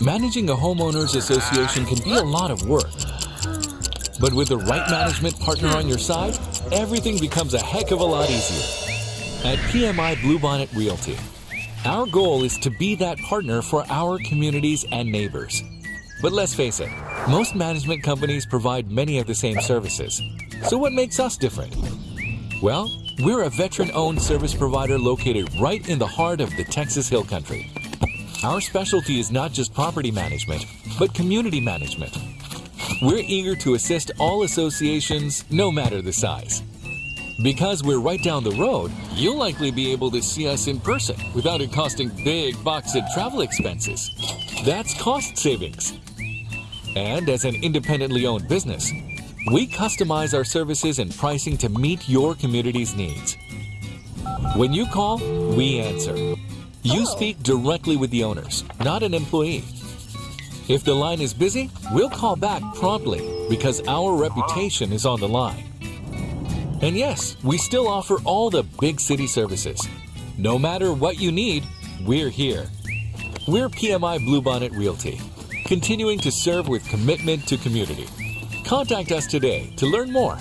Managing a homeowners association can be a lot of work. But with the right management partner on your side, everything becomes a heck of a lot easier. At PMI Bluebonnet Realty, our goal is to be that partner for our communities and neighbors. But let's face it, most management companies provide many of the same services. So what makes us different? Well, we're a veteran-owned service provider located right in the heart of the Texas Hill Country. Our specialty is not just property management, but community management. We're eager to assist all associations, no matter the size. Because we're right down the road, you'll likely be able to see us in person without it costing big bucks in travel expenses. That's cost savings. And as an independently owned business, we customize our services and pricing to meet your community's needs. When you call, we answer. You oh. speak directly with the owners, not an employee. If the line is busy, we'll call back promptly because our reputation is on the line. And yes, we still offer all the big city services. No matter what you need, we're here. We're PMI Bluebonnet Realty, continuing to serve with commitment to community. Contact us today to learn more